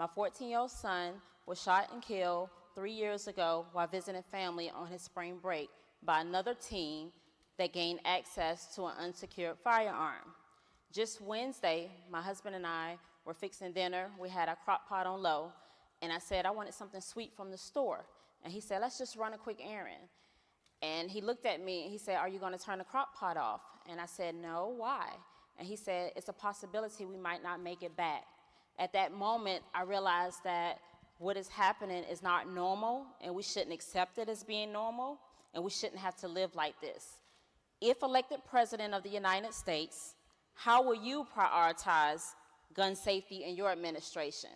My 14-year-old son was shot and killed three years ago while visiting family on his spring break by another teen that gained access to an unsecured firearm. Just Wednesday, my husband and I were fixing dinner. We had our crock pot on low, and I said I wanted something sweet from the store. And he said, let's just run a quick errand. And he looked at me and he said, are you going to turn the crock pot off? And I said, no, why? And he said, it's a possibility we might not make it back. At that moment, I realized that what is happening is not normal, and we shouldn't accept it as being normal, and we shouldn't have to live like this. If elected President of the United States, how will you prioritize gun safety in your administration?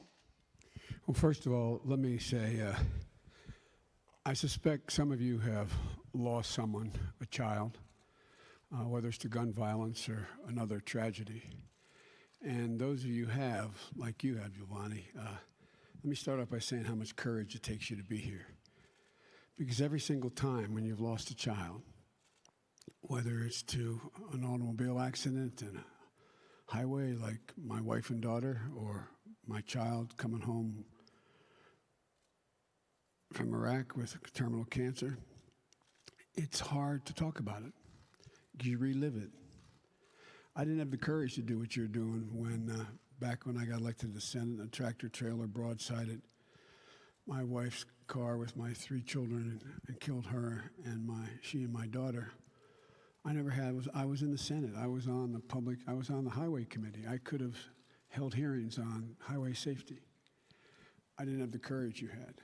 Well, first of all, let me say uh, I suspect some of you have lost someone, a child, uh, whether it's to gun violence or another tragedy. And those of you have, like you have, Giovanni, uh, let me start off by saying how much courage it takes you to be here. Because every single time when you've lost a child, whether it's to an automobile accident and a highway like my wife and daughter, or my child coming home from Iraq with terminal cancer, it's hard to talk about it. You relive it. I didn't have the courage to do what you're doing when, uh, back when I got elected to the Senate, a tractor trailer broadsided my wife's car with my three children and, and, killed her and my she and my daughter. I never had was I was in the Senate. I was on the public. I was on the Highway Committee. I could have held hearings on highway safety. I didn't have the courage you had.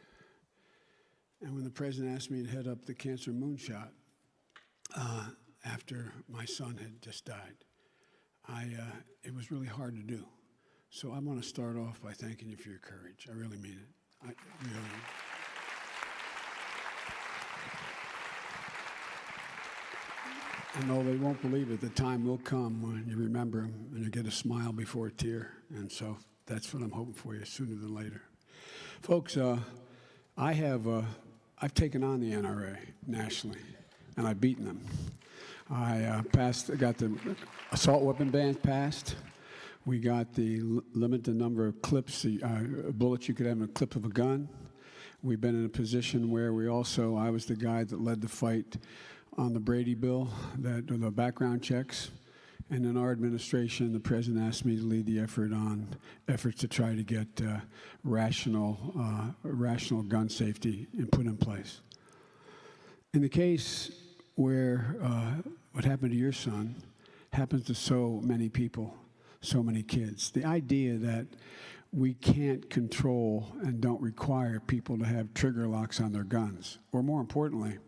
And when the president asked me to head up the cancer moonshot uh, after my son had just died, I, uh, it was really hard to do. So I want to start off by thanking you for your courage. I really mean it. I really. And though they won't believe it, the time will come when you remember them and you get a smile before a tear. And so that's what I'm hoping for you sooner than later. Folks, uh, I have, uh, I've taken on the NRA nationally, and I've beaten them. I uh, passed, got the assault weapon ban passed. We got the limit the number of clips, uh, bullets you could have in a clip of a gun. We've been in a position where we also, I was the guy that led the fight on the Brady bill, that the background checks. And in our administration, the president asked me to lead the effort on efforts to try to get uh, rational, uh, rational gun safety and put in place. In the case where uh, what happened to your son happens to so many people, so many kids, the idea that we can't control and don't require people to have trigger locks on their guns, or more importantly,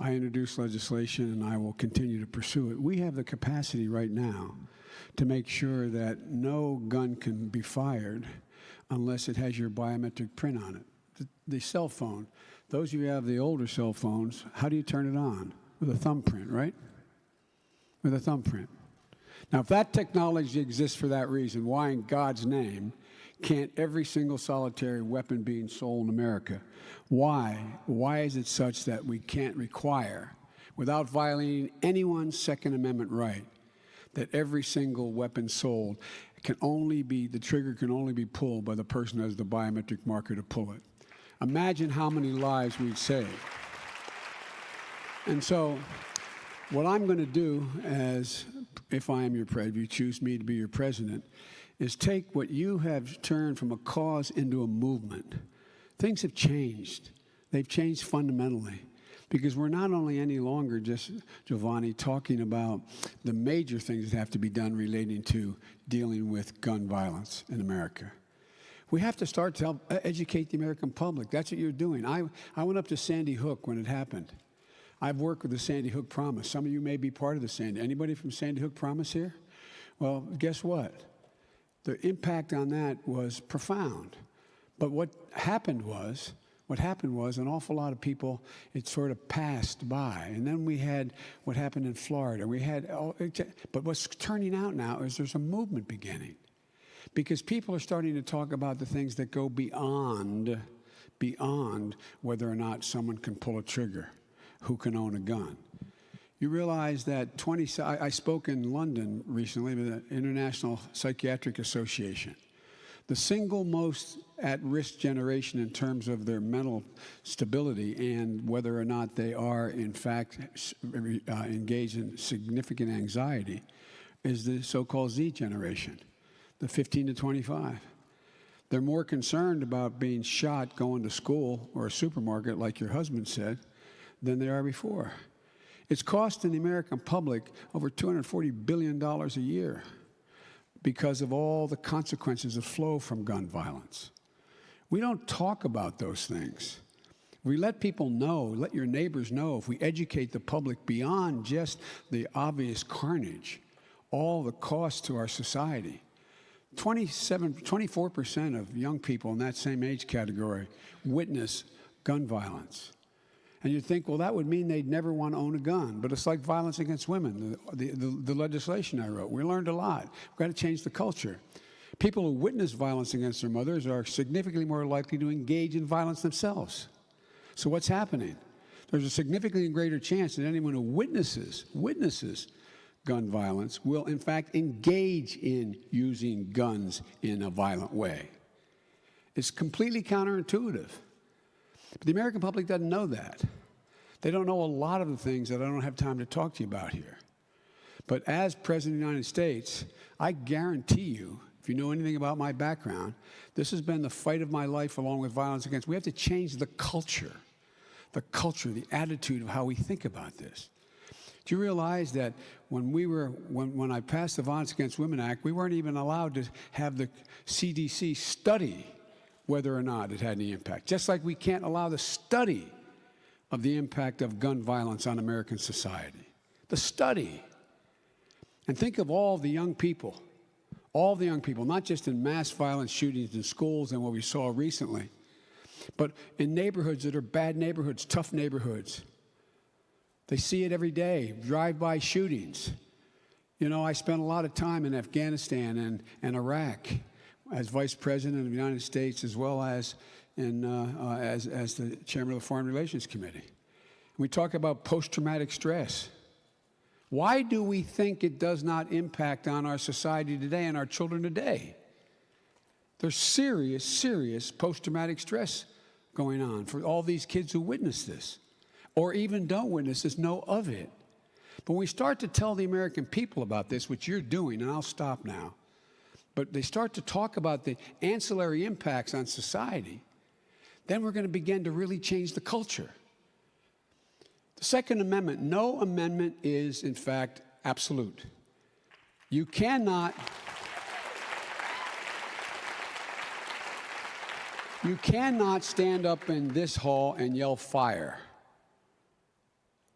I introduced legislation and I will continue to pursue it. We have the capacity right now to make sure that no gun can be fired unless it has your biometric print on it. The, the cell phone, those of you who have the older cell phones, how do you turn it on? With a thumbprint, right? With a thumbprint. Now, if that technology exists for that reason, why in God's name can't every single solitary weapon being sold in America? Why? Why is it such that we can't require, without violating anyone's Second Amendment right, that every single weapon sold can only be, the trigger can only be pulled by the person who has the biometric marker to pull it? Imagine how many lives we'd save. And so, what I'm going to do as, if I am your president, if you choose me to be your president, is take what you have turned from a cause into a movement. Things have changed. They've changed fundamentally because we're not only any longer just, Giovanni, talking about the major things that have to be done relating to dealing with gun violence in America. We have to start to help uh, educate the American public. That's what you're doing. I, I went up to Sandy Hook when it happened. I've worked with the Sandy Hook Promise. Some of you may be part of the Sandy. Anybody from Sandy Hook Promise here? Well, guess what? the impact on that was profound. But what happened was, what happened was an awful lot of people, it sort of passed by. And then we had what happened in Florida. We had, but what's turning out now is there's a movement beginning. Because people are starting to talk about the things that go beyond, beyond whether or not someone can pull a trigger, who can own a gun. You realize that 20, I, spoke in London recently with the International Psychiatric Association. The single most at risk generation in terms of their mental stability and whether or not they are, in fact, uh, engaged in significant anxiety is the so called Z generation, the 15 to 25. They're more concerned about being shot going to school or a supermarket, like your husband said, than they are before. It's costing the American public over $240 billion a year because of all the consequences that flow from gun violence. We don't talk about those things. We let people know, let your neighbors know, if we educate the public beyond just the obvious carnage, all the costs to our society. 27, 24% of young people in that same age category witness gun violence. And you'd think, well, that would mean they'd never want to own a gun. But it's like violence against women, the, the, the, the legislation I wrote. We learned a lot. We've got to change the culture. People who witness violence against their mothers are significantly more likely to engage in violence themselves. So what's happening? There's a significantly greater chance that anyone who witnesses, witnesses gun violence will in fact engage in using guns in a violent way. It's completely counterintuitive. But the American public doesn't know that. They don't know a lot of the things that I don't have time to talk to you about here. But as President of the United States, I guarantee you, if you know anything about my background, this has been the fight of my life along with violence against. We have to change the culture, the culture, the attitude of how we think about this. Do you realize that when we were when, when I passed the Violence Against Women Act, we weren't even allowed to have the CDC study whether or not it had any impact. Just like we can't allow the study of the impact of gun violence on American society. The study. And think of all the young people, all the young people, not just in mass violence shootings in schools and what we saw recently, but in neighborhoods that are bad neighborhoods, tough neighborhoods. They see it every day, drive-by shootings. You know, I spent a lot of time in Afghanistan and, and Iraq as Vice President of the United States, as well as in, uh, uh, as, as the Chairman of the Foreign Relations Committee. We talk about post-traumatic stress. Why do we think it does not impact on our society today and our children today? There's serious, serious post-traumatic stress going on for all these kids who witness this or even don't witness this know of it. But when we start to tell the American people about this, which you're doing, and I'll stop now, but they start to talk about the ancillary impacts on society, then we're going to begin to really change the culture. The Second Amendment, no amendment is, in fact, absolute. You cannot. You cannot stand up in this hall and yell fire.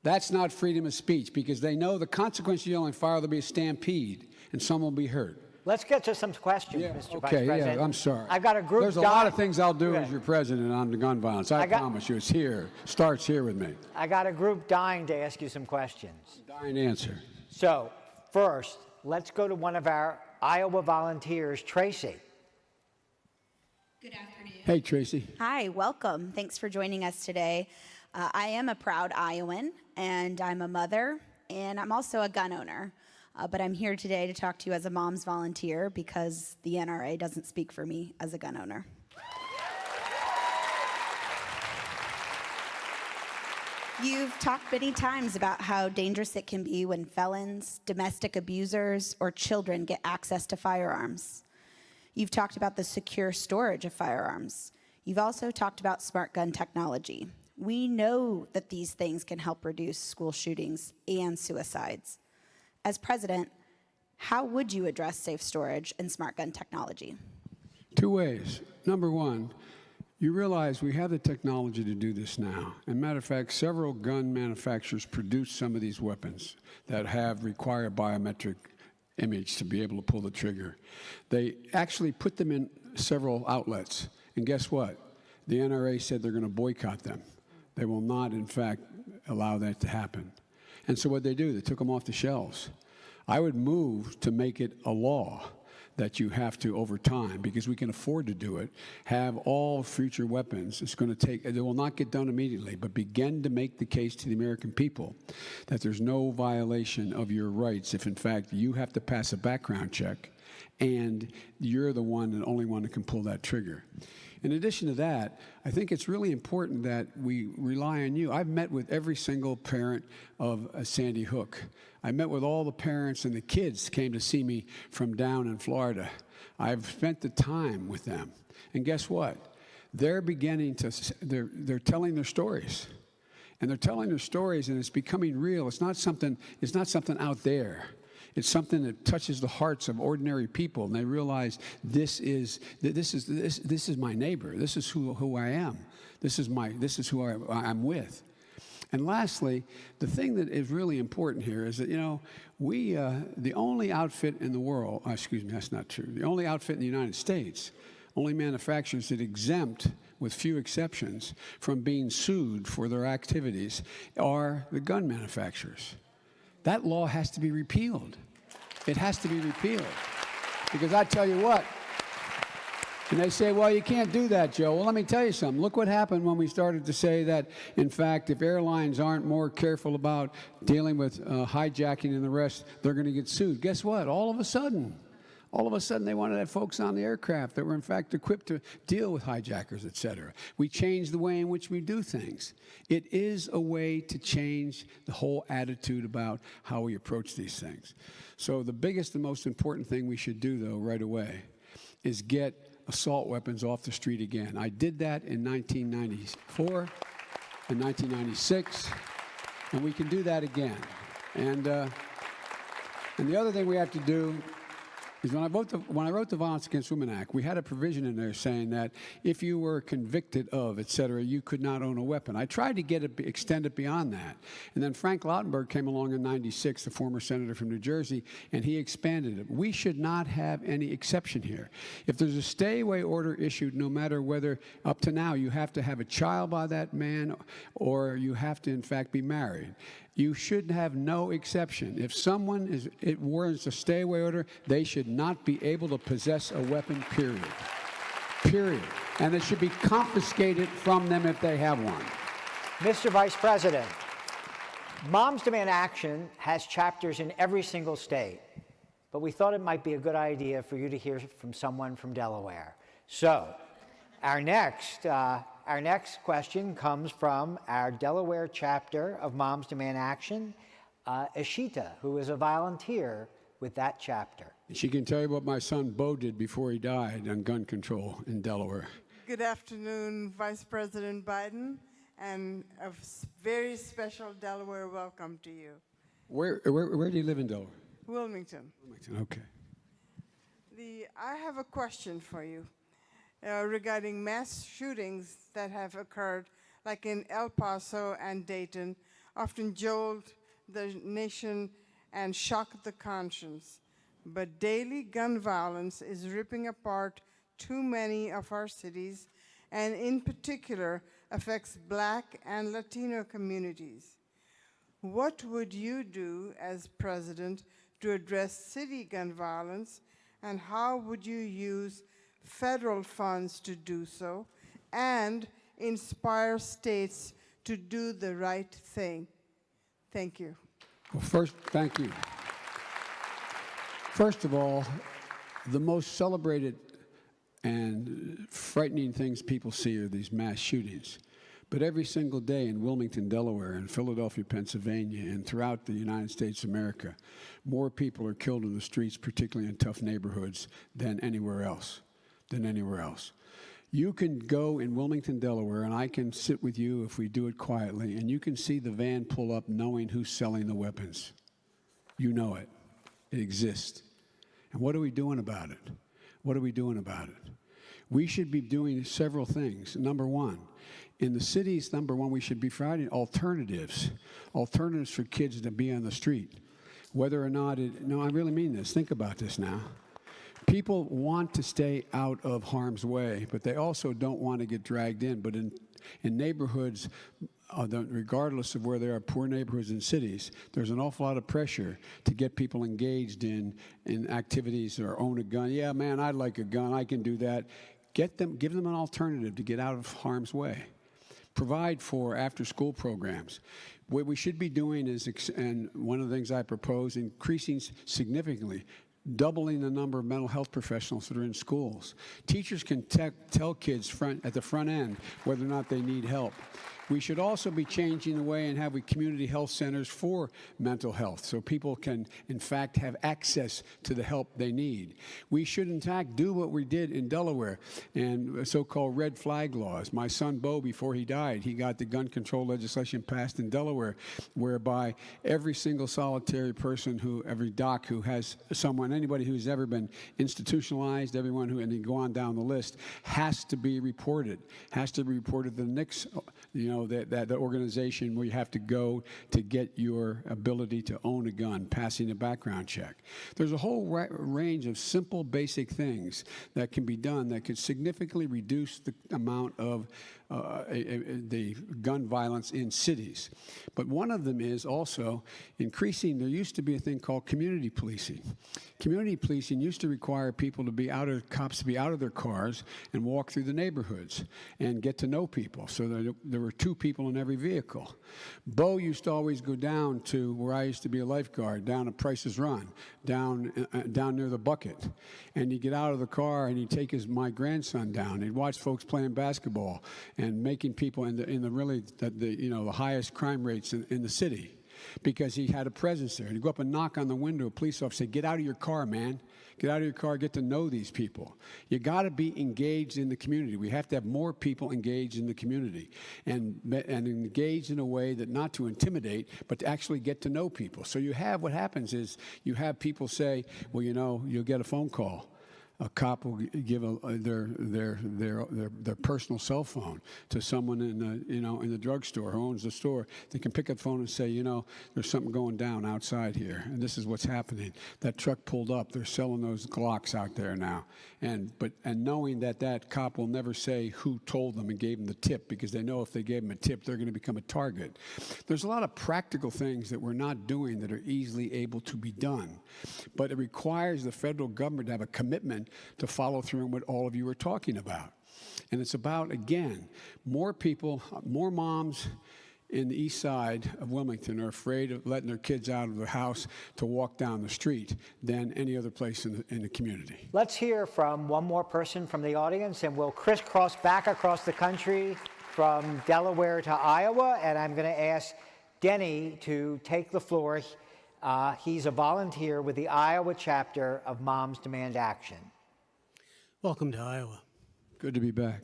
That's not freedom of speech because they know the consequence of yelling fire, there'll be a stampede and someone will be hurt. Let's get to some questions, Yeah, Mr. okay, Vice President. yeah, I'm sorry. I've got a group. There's a lot of things I'll do as your president on the gun violence. I, I got- promise you. It's here. Starts here with me. I got a group dying to ask you some questions. Dying answer. So, first, let's go to one of our Iowa volunteers, Tracy. Good afternoon. Hey, Tracy. Hi, welcome. Thanks for joining us today. Uh, I am a proud Iowan, and I'm a mother, and I'm also a gun owner. Uh, but I'm here today to talk to you as a mom's volunteer because the NRA doesn't speak for me as a gun owner. You've talked many times about how dangerous it can be when felons, domestic abusers, or children get access to firearms. You've talked about the secure storage of firearms. You've also talked about smart gun technology. We know that these things can help reduce school shootings and suicides. As president, how would you address safe storage and smart gun technology? Two ways. Number one, you realize we have the technology to do this now. And matter of fact, several gun manufacturers produce some of these weapons that have require biometric image to be able to pull the trigger. They actually put them in several outlets. And guess what? The NRA said they're going to boycott them. They will not, in fact, allow that to happen. And so what they do, they took them off the shelves. I would move to make it a law that you have to, over time, because we can afford to do it, have all future weapons. It's going to take, it will not get done immediately, but begin to make the case to the American people that there's no violation of your rights if, in fact, you have to pass a background check and you're the one and only one that can pull that trigger. In addition to that, I think it's really important that we rely on you. I've met with every single parent of uh, Sandy Hook. I met with all the parents and the kids came to see me from down in Florida. I've spent the time with them. And guess what? They're beginning to, they're, they're telling their stories. And they're telling their stories and it's becoming real. It's not something, it's not something out there. It's something that touches the hearts of ordinary people, and they realize this is this is this, this is my neighbor. This is who, who I am. This is my this is who I, I'm with. And lastly, the thing that is really important here is that you know we uh, the only outfit in the world. uh, excuse me, that's not true. The only outfit in the United States, only manufacturers that exempt, with few exceptions, from being sued for their activities are the gun manufacturers. That law has to be repealed. It has to be repealed. Because I tell you what, and they say, well, you can't do that, Joe. Well, let me tell you something. Look what happened when we started to say that, in fact, if airlines aren't more careful about dealing with uh, hijacking and the rest, they're going to get sued. Guess what? All of a sudden, all of a sudden they wanted to have folks on the aircraft that were in fact equipped to deal with hijackers, et cetera. We changed the way in which we do things. It is a way to change the whole attitude about how we approach these things. So the biggest and most important thing we should do, though, right away, is get assault weapons off the street again. I did that in 1994 and 1996, and we can do that again. And, uh, and the other thing we have to do is when I, wrote the, when I wrote the Violence Against Women Act, we had a provision in there saying that if you were convicted of, et cetera, you could not own a weapon. I tried to get it, extend it beyond that. And then Frank Lautenberg came along in 96, the former senator from New Jersey, and he expanded it. We should not have any exception here. If there's a stay away order issued, no matter whether up to now you have to have a child by that man or you have to, in fact, be married. You should have no exception. If someone is, it warrants a stay away order, they should not be able to possess a weapon, period. Period. And it should be confiscated from them if they have one. Mr. Vice President, Moms Demand Action has chapters in every single state, but we thought it might be a good idea for you to hear from someone from Delaware. So, our next, uh, our next question comes from our Delaware chapter of Moms Demand Action, uh, Ashita, who is a volunteer with that chapter. She can tell you what my son Bo did before he died on gun control in Delaware. Good afternoon, Vice President Biden, and a very special Delaware welcome to you. Where, where, where do you live in Delaware? Wilmington. Wilmington, Okay. The, I have a question for you uh, regarding mass shootings that have occurred, like in El Paso and Dayton, often jolt the nation and shock the conscience. But daily gun violence is ripping apart too many of our cities, and in particular affects Black and Latino communities. What would you do as president to address city gun violence, and how would you use federal funds to do so and inspire states to do the right thing? Thank you. Well, first, thank you. First of all, the most celebrated and frightening things people see are these mass shootings. But every single day in Wilmington, Delaware, and Philadelphia, Pennsylvania, and throughout the United States of America, more people are killed in the streets, particularly in tough neighborhoods, than anywhere else. Than anywhere else. You can go in Wilmington, Delaware, and I can sit with you if we do it quietly, and you can see the van pull up knowing who's selling the weapons. You know it. It exists. And what are we doing about it? What are we doing about it? We should be doing several things. Number one, in the cities, number one, we should be providing alternatives, alternatives for kids to be on the street. Whether or not it, no, I really mean this. Think about this now. People want to stay out of harm's way, but they also don't want to get dragged in. But in, in neighborhoods, uh, regardless of where they are, poor neighborhoods and cities, there's an awful lot of pressure to get people engaged in, in activities or own a gun. Yeah, man, I'd like a gun. I can do that. Get them, give them an alternative to get out of harm's way provide for after school programs. What we should be doing is, and one of the things I propose, increasing significantly doubling the number of mental health professionals that are in schools. Teachers can te- tell kids front, at the front end whether or not they need help. We should also be changing the way and having community health centers for mental health so people can, in fact, have access to the help they need. We should, in fact, do what we did in Delaware and so called red flag laws. My son Bo, before he died, he got the gun control legislation passed in Delaware, whereby every single solitary person who, every doc who has someone, anybody who's ever been institutionalized, everyone who, and you go on down the list, has to be reported, has to be reported to the NICS, you know, that, that the organization where you have to go to get your ability to own a gun, passing a background check. There's a whole ra- range of simple, basic things that can be done that could significantly reduce the amount of uh, a- a- the gun violence in cities. But one of them is also increasing, there used to be a thing called community policing. Community policing used to require people to be out of, cops to be out of their cars and walk through the neighborhoods and get to know people. So there, there were two people in every vehicle. Bo used to always go down to where I used to be a lifeguard, down at Price's Run, down, uh, uh, down near the bucket. And he'd get out of the car and he'd take his, my grandson down. He'd watch folks playing basketball and making people in the, in the really, the, the, you know, the highest crime rates in, in the city because he had a presence there. He'd go up and knock on the window. A police officer "Get out of your car, man. Get out of your car. Get to know these people. You got to be engaged in the community. We have to have more people engaged in the community and and engaged in a way that not to intimidate, but to actually get to know people. So you have what happens is you have people say, "Well, you know, you'll get a phone call." A cop will give a, uh, their, their, their, their, their personal cell phone to someone in the, you know, in the drugstore who owns the store. They can pick up the phone and say, you know, there's something going down outside here, and this is what's happening. That truck pulled up. They're selling those Glocks out there now. And, but, and knowing that that cop will never say who told them and gave them the tip because they know if they gave them a tip, they're going to become a target. There's a lot of practical things that we're not doing that are easily able to be done. But it requires the federal government to have a commitment to follow through on what all of you are talking about. And it's about, again, more people, more moms in the east side of Wilmington are afraid of letting their kids out of the house to walk down the street than any other place in the, in the community. Let's hear from one more person from the audience, and we'll crisscross back across the country from Delaware to Iowa. And I'm going to ask Denny to take the floor. Uh, he's a volunteer with the Iowa chapter of Moms Demand Action. Welcome to Iowa. Good to be back.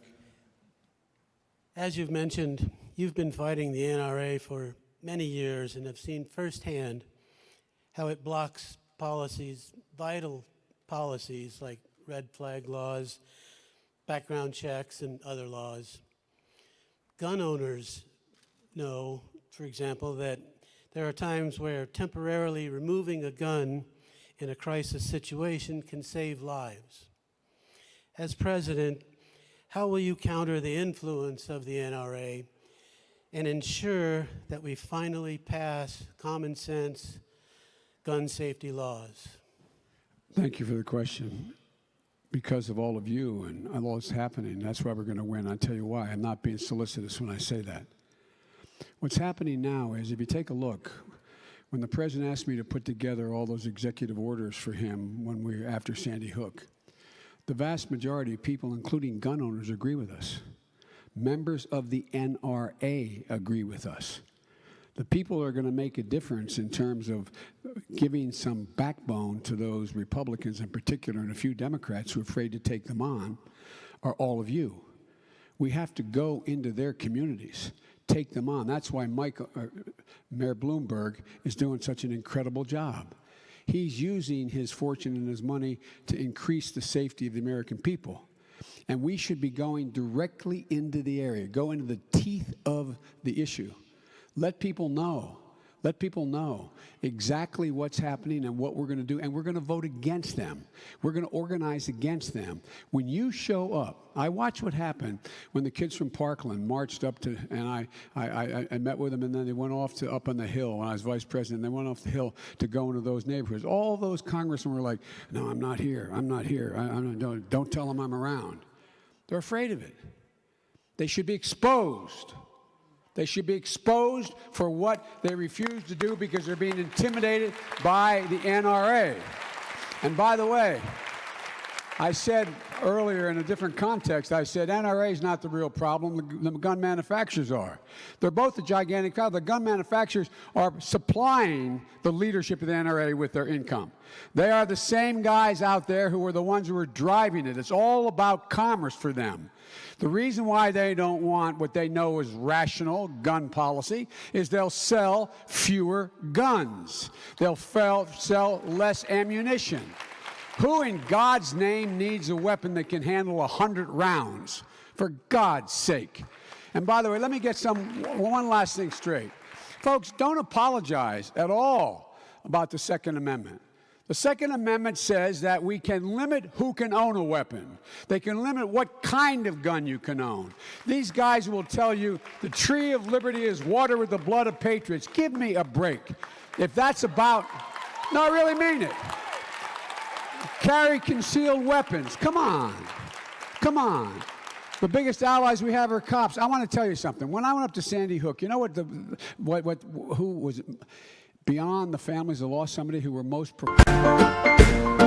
As you've mentioned, you've been fighting the NRA for many years and have seen firsthand how it blocks policies, vital policies like red flag laws, background checks, and other laws. Gun owners know, for example, that there are times where temporarily removing a gun in a crisis situation can save lives. As president, how will you counter the influence of the NRA and ensure that we finally pass common sense gun safety laws? Thank you for the question. Because of all of you and all that's happening, that's why we're going to win. I'll tell you why. I'm not being solicitous when I say that. What's happening now is if you take a look, when the president asked me to put together all those executive orders for him when we were after Sandy Hook, the vast majority of people, including gun owners, agree with us. Members of the NRA agree with us. The people are going to make a difference in terms of giving some backbone to those Republicans in particular and a few Democrats who are afraid to take them on are all of you. We have to go into their communities, take them on. That's why Mike, uh, Mayor Bloomberg is doing such an incredible job. He's using his fortune and his money to increase the safety of the American people. And we should be going directly into the area, go into the teeth of the issue. Let people know. Let people know exactly what's happening and what we're going to do, and we're going to vote against them. We're going to organize against them. When you show up, I watch what happened when the kids from Parkland marched up to, and I, I, I, I met with them, and then they went off to up on the hill when I was vice president. They went off the hill to go into those neighborhoods. All those congressmen were like, "No, I'm not here. I'm not here. I, I'm don't, don't tell them I'm around." They're afraid of it. They should be exposed. They should be exposed for what they refuse to do because they're being intimidated by the NRA. And by the way, I said earlier in a different context, I said NRA is not the real problem, the, gun manufacturers are. They're both a gigantic problem. The gun manufacturers are supplying the leadership of the NRA with their income. They are the same guys out there who are the ones who are driving it. It's all about commerce for them. The reason why they don't want what they know is rational gun policy is they'll sell fewer guns. They'll sell less ammunition. Who in God's name needs a weapon that can handle 100 rounds? For God's sake. And by the way, let me get some one last thing straight. Folks, don't apologize at all about the Second Amendment. The Second Amendment says that we can limit who can own a weapon. They can limit what kind of gun you can own. These guys will tell you the tree of liberty is water with the blood of patriots. Give me a break. If that's about, no, I really mean it carry concealed weapons. Come on. Come on. The biggest allies we have are cops. I want to tell you something. When I went up to Sandy Hook, you know what the what what who was beyond the families that lost somebody who were most prepared?